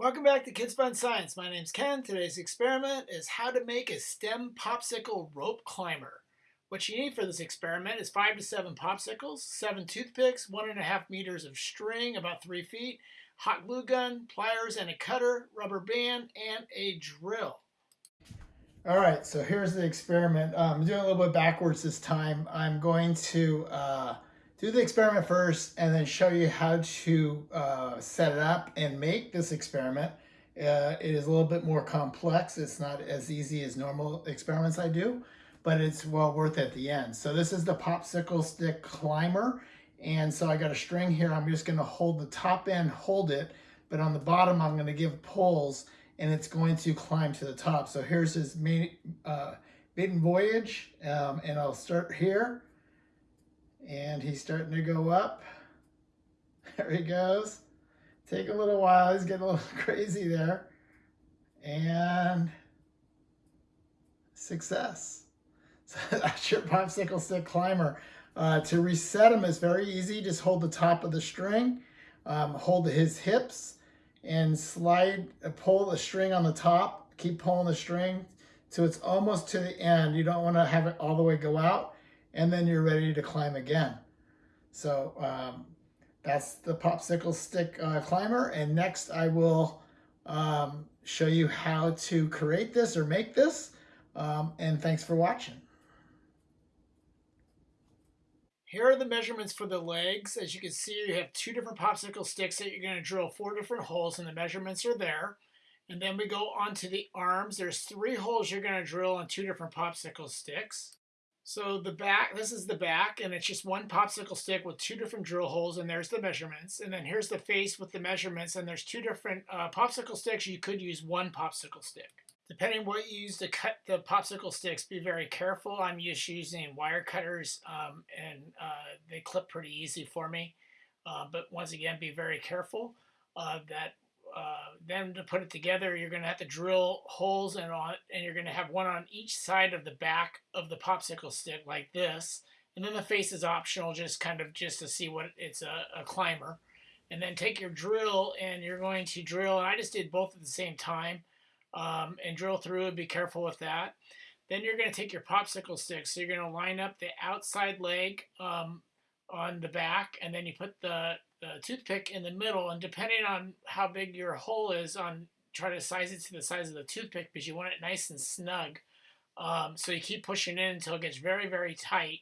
Welcome back to Kids Fun Science. My name's Ken. Today's experiment is how to make a STEM popsicle rope climber. What you need for this experiment is five to seven popsicles, seven toothpicks, one and a half meters of string, about three feet, hot glue gun, pliers and a cutter, rubber band, and a drill. All right, so here's the experiment. Um, I'm doing a little bit backwards this time. I'm going to uh, do the experiment first and then show you how to uh, set it up and make this experiment. Uh, it is a little bit more complex. It's not as easy as normal experiments I do, but it's well worth at the end. So this is the popsicle stick climber. And so I got a string here. I'm just gonna hold the top end, hold it, but on the bottom, I'm gonna give pulls and it's going to climb to the top. So here's his main, uh, maiden voyage. Um, and I'll start here and he's starting to go up. There he goes. Take a little while. He's getting a little crazy there. And success. So that's your popsicle stick climber. Uh, to reset him is very easy. Just hold the top of the string, um, hold his hips, and slide, uh, pull the string on the top. Keep pulling the string so it's almost to the end. You don't want to have it all the way go out and then you're ready to climb again. So um, that's the popsicle stick uh, climber. And next I will um, show you how to create this or make this. Um, and thanks for watching. Here are the measurements for the legs. As you can see, you have two different popsicle sticks that you're going to drill four different holes, and the measurements are there. And then we go on to the arms. There's three holes you're going to drill on two different popsicle sticks. So the back, this is the back, and it's just one popsicle stick with two different drill holes, and there's the measurements. And then here's the face with the measurements, and there's two different uh, popsicle sticks. You could use one popsicle stick. Depending what you use to cut the popsicle sticks, be very careful. I'm just using wire cutters, um, and uh, they clip pretty easy for me. Uh, but once again, be very careful uh, that uh, then to put it together, you're going to have to drill holes and on, and you're going to have one on each side of the back of the popsicle stick like this. And then the face is optional, just kind of just to see what it's a, a climber. And then take your drill and you're going to drill. And I just did both at the same time um, and drill through and be careful with that. Then you're going to take your popsicle stick. So you're going to line up the outside leg um, on the back and then you put the the toothpick in the middle, and depending on how big your hole is, on try to size it to the size of the toothpick because you want it nice and snug. Um, so you keep pushing in until it gets very, very tight.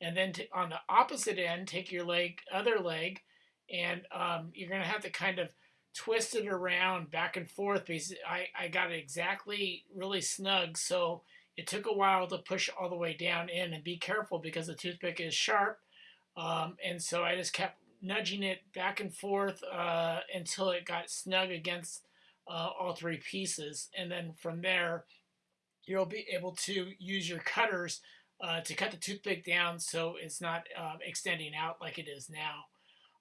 And then on the opposite end, take your leg, other leg, and um, you're going to have to kind of twist it around back and forth because I, I got it exactly really snug. So it took a while to push all the way down in and be careful because the toothpick is sharp. Um, and so I just kept nudging it back and forth uh, until it got snug against uh, all three pieces. And then from there, you'll be able to use your cutters uh, to cut the toothpick down so it's not um, extending out like it is now.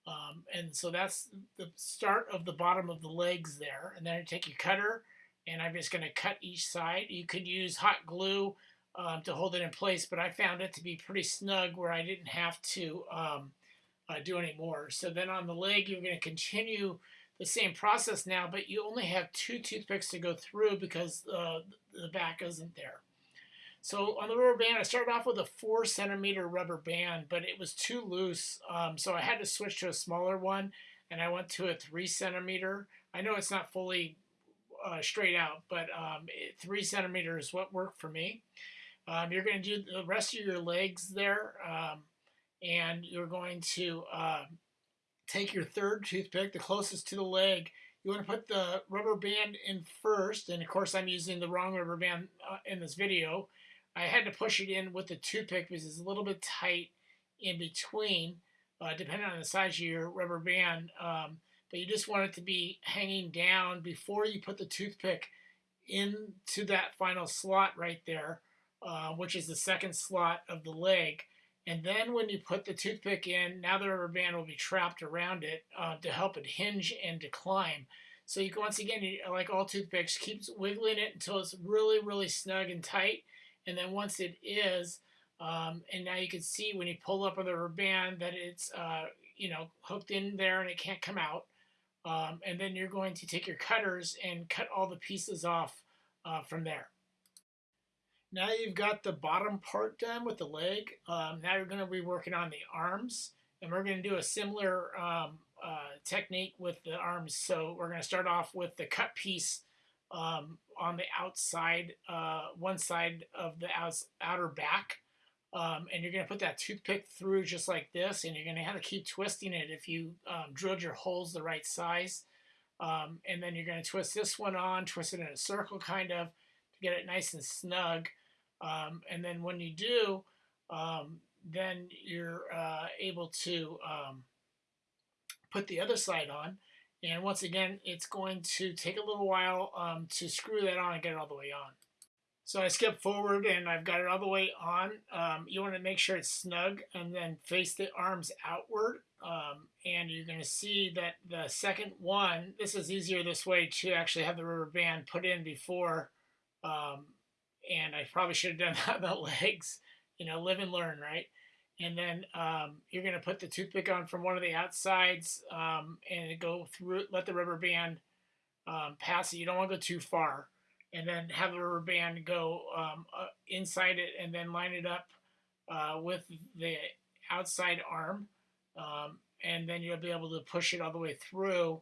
Um, and so that's the start of the bottom of the legs there. And then I take your cutter and I'm just going to cut each side. You could use hot glue um, to hold it in place, but I found it to be pretty snug where I didn't have to um, uh, do anymore. So then on the leg, you're going to continue the same process now, but you only have two toothpicks to go through because uh, the back isn't there. So on the rubber band, I started off with a four centimeter rubber band, but it was too loose. Um, so I had to switch to a smaller one and I went to a three centimeter. I know it's not fully uh, straight out, but um, it, three centimeters is what worked for me. Um, you're going to do the rest of your legs there. Um, and you're going to uh, take your third toothpick, the closest to the leg. You want to put the rubber band in first, and of course I'm using the wrong rubber band uh, in this video. I had to push it in with the toothpick because it's a little bit tight in between, uh, depending on the size of your rubber band. Um, but you just want it to be hanging down before you put the toothpick into that final slot right there, uh, which is the second slot of the leg. And then when you put the toothpick in, now the rubber band will be trapped around it uh, to help it hinge and to climb. So you can, once again, you, like all toothpicks, keep wiggling it until it's really, really snug and tight. And then once it is, um, and now you can see when you pull up on the rubber band that it's, uh, you know, hooked in there and it can't come out. Um, and then you're going to take your cutters and cut all the pieces off uh, from there. Now you've got the bottom part done with the leg. Um, now you're going to be working on the arms. And we're going to do a similar um, uh, technique with the arms. So we're going to start off with the cut piece um, on the outside, uh, one side of the outer back. Um, and you're going to put that toothpick through just like this, and you're going to have to keep twisting it if you um, drilled your holes the right size. Um, and then you're going to twist this one on, twist it in a circle kind of, to get it nice and snug. Um, and then when you do, um, then you're uh, able to um, put the other side on. And once again, it's going to take a little while to screw that on and get it all the way on. So I skip forward and I've got it all the way on. Um, you want to make sure it's snug and then face the arms outward. Um, and you're going to see that the second one, this is easier this way to actually have the rubber band put in before. Um, and I probably should have done that the legs. You know, live and learn, right? And then um, you're going to put the toothpick on from one of the outsides um, and go through, let the rubber band um, pass it. You don't want to go too far and then have the rubber band go um, uh, inside it and then line it up uh, with the outside arm um, and then you'll be able to push it all the way through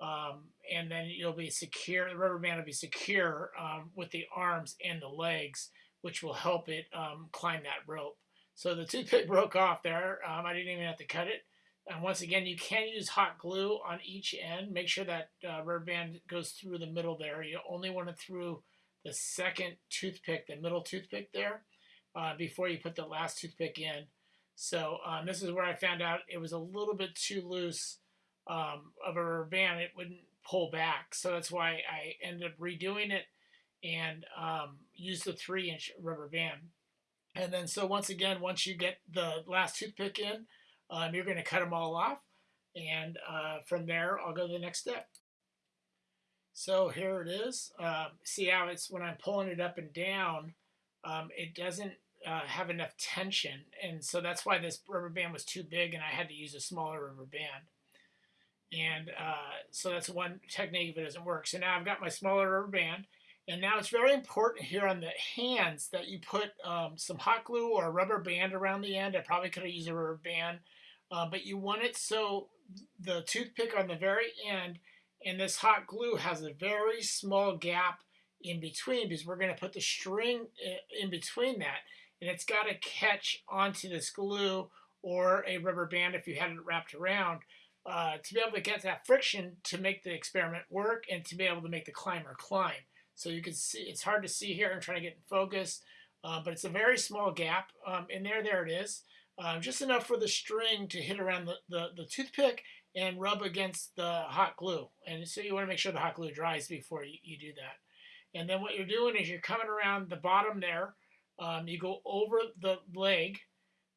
um, and then you'll be secure the rubber band will be secure um, with the arms and the legs which will help it um, climb that rope so the toothpick broke off there um, I didn't even have to cut it and once again, you can use hot glue on each end. Make sure that uh, rubber band goes through the middle there. You only want it through the second toothpick, the middle toothpick there, uh, before you put the last toothpick in. So um, this is where I found out it was a little bit too loose um, of a rubber band. It wouldn't pull back. So that's why I ended up redoing it and um, used the three inch rubber band. And then so once again, once you get the last toothpick in, um, you're going to cut them all off. And uh, from there, I'll go to the next step. So here it is. Um, see how it's when I'm pulling it up and down, um, it doesn't uh, have enough tension. And so that's why this rubber band was too big and I had to use a smaller rubber band. And uh, so that's one technique if it doesn't work. So now I've got my smaller rubber band. And now it's very important here on the hands that you put um, some hot glue or a rubber band around the end. I probably could have used a rubber band uh, but you want it so the toothpick on the very end and this hot glue has a very small gap in between because we're going to put the string in between that and it's got to catch onto this glue or a rubber band if you had it wrapped around uh, to be able to get that friction to make the experiment work and to be able to make the climber climb. So you can see, it's hard to see here, I'm trying to get in focus, uh, but it's a very small gap um, in there, there it is um, just enough for the string to hit around the, the, the, toothpick and rub against the hot glue. And so you want to make sure the hot glue dries before you, you do that. And then what you're doing is you're coming around the bottom there. Um, you go over the leg,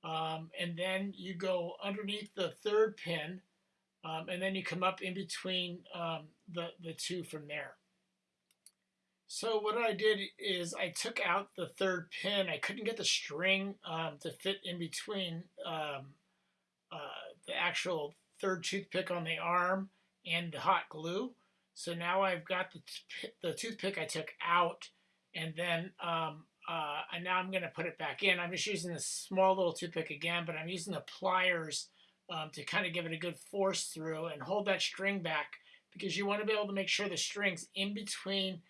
um, and then you go underneath the third pin, um, and then you come up in between um, the, the two from there. So what I did is I took out the third pin. I couldn't get the string um, to fit in between um, uh, the actual third toothpick on the arm and the hot glue. So now I've got the, the toothpick I took out and then um, uh, and now I'm going to put it back in. I'm just using the small little toothpick again, but I'm using the pliers um, to kind of give it a good force through and hold that string back because you want to be able to make sure the string's in between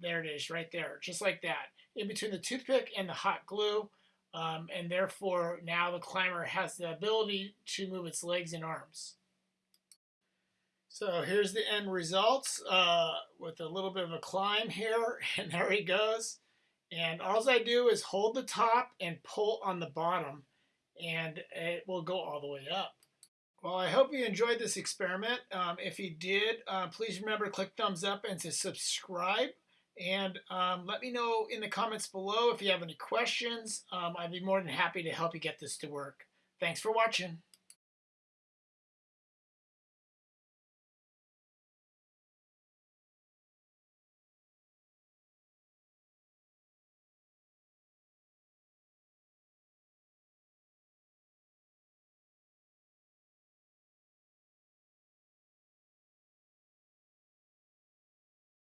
there it is right there, just like that. In between the toothpick and the hot glue. Um, and therefore now the climber has the ability to move its legs and arms. So here's the end results uh, with a little bit of a climb here, and there he goes. And all I do is hold the top and pull on the bottom, and it will go all the way up. Well, I hope you enjoyed this experiment. Um, if you did, uh, please remember to click thumbs up and to subscribe. And um, let me know in the comments below if you have any questions. Um, I'd be more than happy to help you get this to work. Thanks for watching.